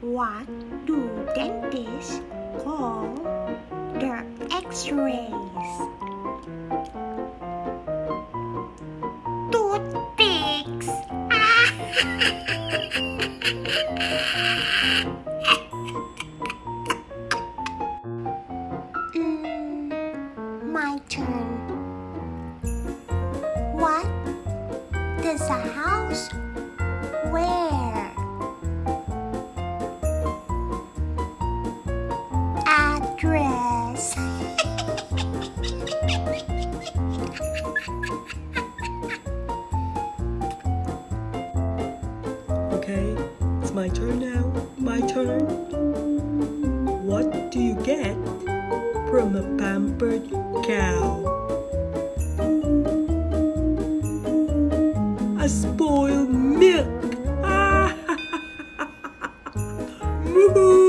What do dentists call their x-rays? Toothpicks! mm, my turn. What does a house wear? dress. okay, it's my turn now. My turn. What do you get from a pampered cow? A spoiled milk. Woohoo!